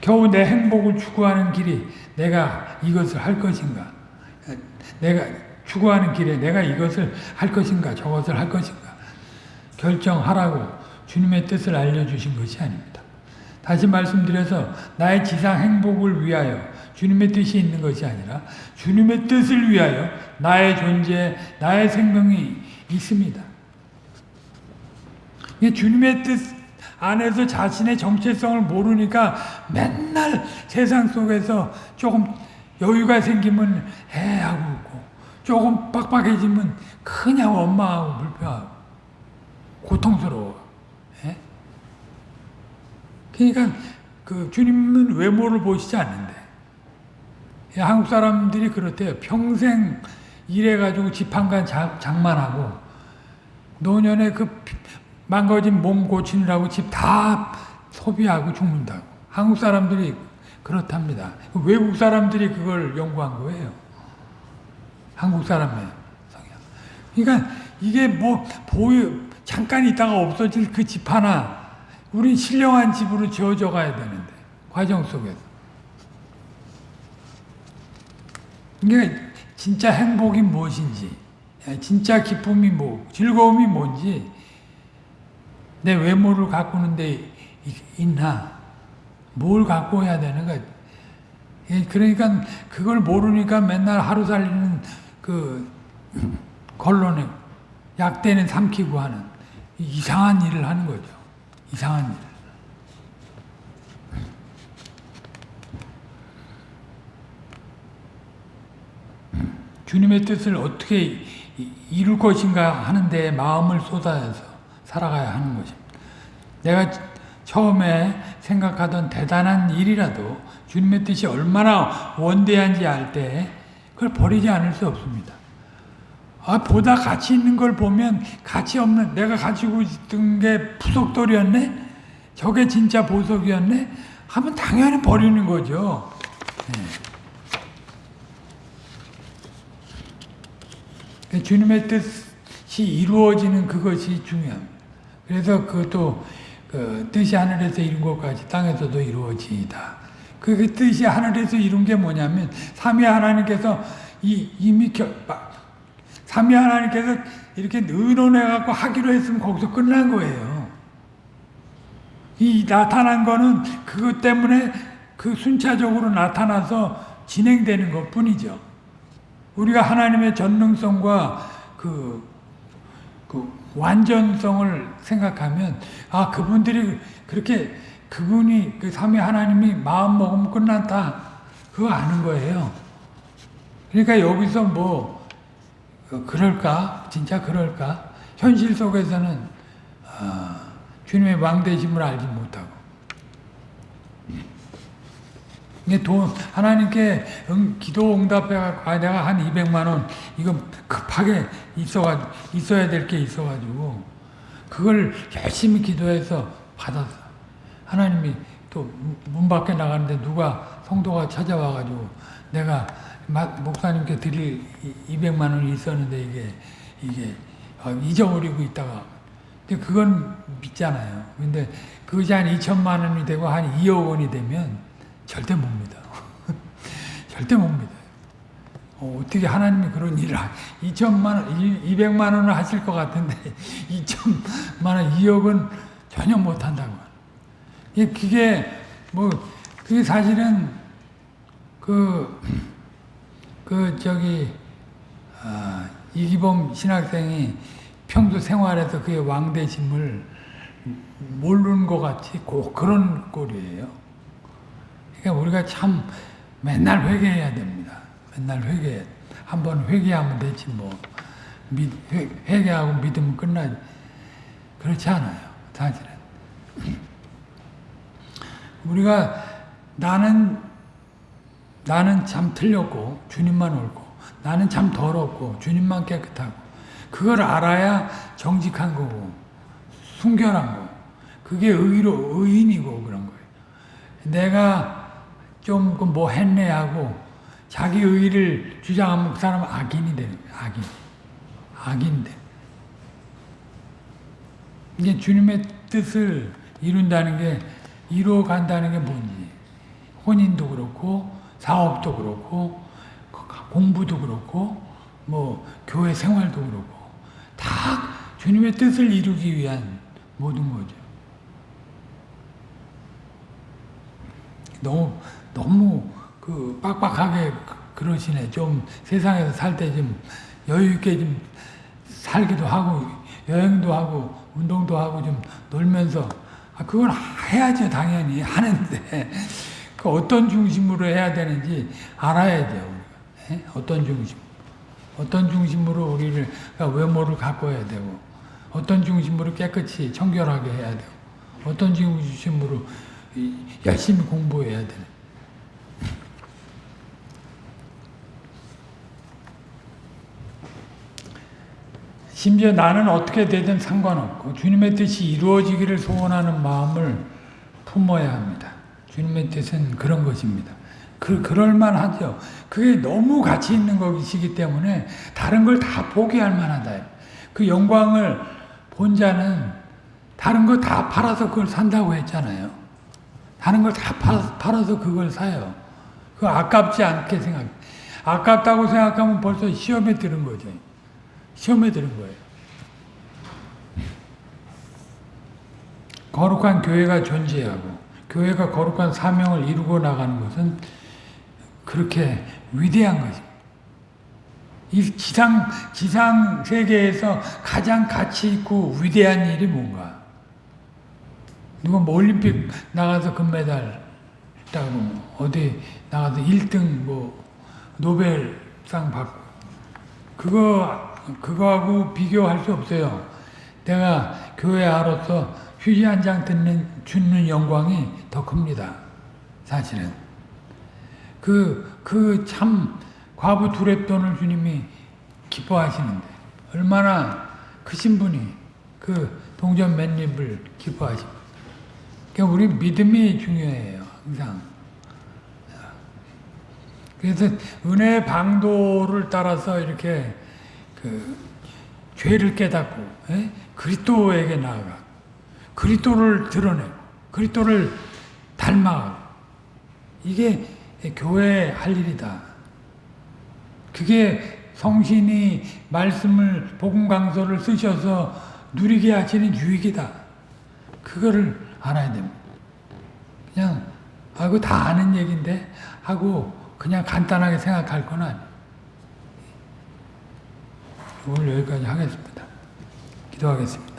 겨우 내 행복을 추구하는 길이 내가 이것을 할 것인가? 내가 추구하는 길에 내가 이것을 할 것인가? 저것을 할 것인가? 결정하라고 주님의 뜻을 알려주신 것이 아닙니다. 다시 말씀드려서 나의 지상 행복을 위하여 주님의 뜻이 있는 것이 아니라 주님의 뜻을 위하여 나의 존재, 나의 생명이 있습니다. 주님의 뜻 안에서 자신의 정체성을 모르니까 맨날 세상 속에서 조금 여유가 생기면 해 하고 있고 조금 빡빡해지면 그냥 원망하고 불평하고 고통스러워. 예? 그러니까 그 주님은 외모를 보시지 않는데 예, 한국 사람들이 그렇대요. 평생 일해가지고 집 한 간 장만하고 노년에 그 망가진 몸 고치느라고 집 다 소비하고 죽는다고. 한국 사람들이 그렇답니다. 외국 사람들이 그걸 연구한 거예요. 한국 사람의 성향. 그러니까 이게 뭐 보여 잠깐 있다가 없어질 그 집 하나 우리 신령한 집으로 지어져 가야 되는데 과정 속에서. 그러니까 진짜 행복이 무엇인지, 진짜 기쁨이 뭐, 즐거움이 뭔지 내 외모를 가꾸는데 있나? 뭘 갖고 해야 되는가? 예, 그러니까 그걸 모르니까 맨날 하루 살리는 그 걸론에 약대는 삼키고 하는 이상한 일을 하는 거죠. 이상한 일. 주님의 뜻을 어떻게 이룰 것인가 하는데 마음을 쏟아서 살아가야 하는 것입니다. 내가 처음에 생각하던 대단한 일이라도 주님의 뜻이 얼마나 원대한지 알 때 그걸 버리지 않을 수 없습니다. 아, 보다 가치 있는 걸 보면 가치 없는 내가 가지고 있던 게 부속돌이었네? 저게 진짜 보석이었네? 하면 당연히 버리는 거죠. 네. 주님의 뜻이 이루어지는 그것이 중요합니다. 그래서 그것도 그 뜻이 하늘에서 이룬 것까지 땅에서도 이루어지이다. 그, 그 뜻이 하늘에서 이룬 게 뭐냐면 삼위 하나님께서 이, 이미 겨, 삼위 하나님께서 이렇게 의논해 갖고 하기로 했으면 거기서 끝난 거예요. 이 나타난 거는 그것 때문에 그 순차적으로 나타나서 진행되는 것 뿐이죠. 우리가 하나님의 전능성과 그, 그 완전성을 생각하면 아 그분들이 그렇게 그분이 그 삼위 하나님이 마음 먹으면 끝났다 그거 아는 거예요. 그러니까 여기서 뭐 어, 그럴까 진짜 그럴까 현실 속에서는 어, 주님의 왕대심을 알지 못하고 이게 돈 하나님께 응, 기도 응답해 아, 내가 한 200만 원 이거 급하게 있어가 있어야 될 게 있어가지고 그걸 열심히 기도해서 받았어. 하나님이 또 문 밖에 나가는데 누가 성도가 찾아와가지고 내가 목사님께 드릴 200만 원이 있었는데 이게 이게 어, 잊어버리고 있다가 근데 그건 믿잖아요. 근데 그것이 한 2천만 원이 되고 한 2억 원이 되면 절대 못 믿어. 절대 못 믿어요. 어, 떻게 하나님이 그런 일을 2천만 원, 200만 원을 하실 것 같은데 2천만 원, 2억은 전혀 못 한다고. 그게 뭐 그게 사실은 그, 그 저기 아, 이기범 신학생이 평소 생활에서 그의 왕대심을 모르는 것 같이 꼭 그런 꼴이에요. 그러니까 우리가 참 맨날 회개해야 됩니다. 맨날 회개. 한번 회개하면 되지 뭐. 믿, 회, 회개하고 믿으면 끝나지. 그렇지 않아요. 사실은. 우리가 나는 나는 참 틀렸고 주님만 옳고 나는 참 더럽고 주님만 깨끗하고 그걸 알아야 정직한 거고 순결한 거 그게 의로 의인이고 그런 거예요. 내가 좀 뭐 했네 하고 자기 의를 주장하면 그 사람은 악인이 되는 거예요. 악인. 악인데. 이게 주님의 뜻을 이룬다는 게 이루어 간다는 게 뭔지 혼인도 그렇고 사업도 그렇고 공부도 그렇고 뭐 교회 생활도 그렇고 다 주님의 뜻을 이루기 위한 모든 거죠. 너무 너무 그 빡빡하게 그러시네. 좀 세상에서 살 때 좀 여유 있게 좀 살기도 하고 여행도 하고 운동도 하고 좀 놀면서 아, 그건 해야죠 당연히. 하는데 그 어떤 중심으로 해야 되는지 알아야죠 우리가. 에? 어떤 중심? 어떤 중심으로 우리를 그러니까 외모를 가꿔야 되고 어떤 중심으로 깨끗이 청결하게 해야 되고 어떤 중심으로 열심히 공부해야 되는 심지어 나는 어떻게 되든 상관없고 주님의 뜻이 이루어지기를 소원하는 마음을 품어야 합니다. 주님의 뜻은 그런 것입니다. 그, 그럴만 하죠. 그게 너무 가치 있는 것이기 때문에 다른 걸 다 포기할 만하다. 그 영광을 본 자는 다른 거 다 팔아서 그걸 산다고 했잖아요. 다른 걸 다 팔아서 그걸 사요. 그 아깝지 않게 생각. 아깝다고 생각하면 벌써 시험에 들은 거죠. 시험에 들은 거예요. 거룩한 교회가 존재하고 교회가 거룩한 사명을 이루고 나가는 것은 그렇게 위대한 것입니다. 이 지상, 지상 세계에서 가장 가치 있고 위대한 일이 뭔가? 누가 뭐 올림픽 나가서 금메달 따고 어디 나가서 1등 뭐 노벨상 받고 그거 그거하고 비교할 수 없어요. 내가 교회아로서 휴지 한 장 듣는 주는 영광이 더 큽니다. 사실은 그 그 참 과부 두랩돈을 주님이 기뻐하시는데 얼마나 크신 분이 그 동전 맨 입을 기뻐하십니까? 그러니까 우리 믿음이 중요해요. 항상. 그래서 은혜 방도를 따라서 이렇게 그 죄를 깨닫고 에? 그리스도에게 나아가 그리스도를 드러내고 그리스도를 닮아가고 이게 교회의 할 일이다. 그게 성신이 말씀을 복음 강서를 쓰셔서 누리게 하시는 유익이다. 그거를 알아야 됩니다. 그냥 아그 다 아는 얘기인데 하고 그냥 간단하게 생각할 건 아니에요. 오늘 여기까지 하겠습니다. 기도하겠습니다.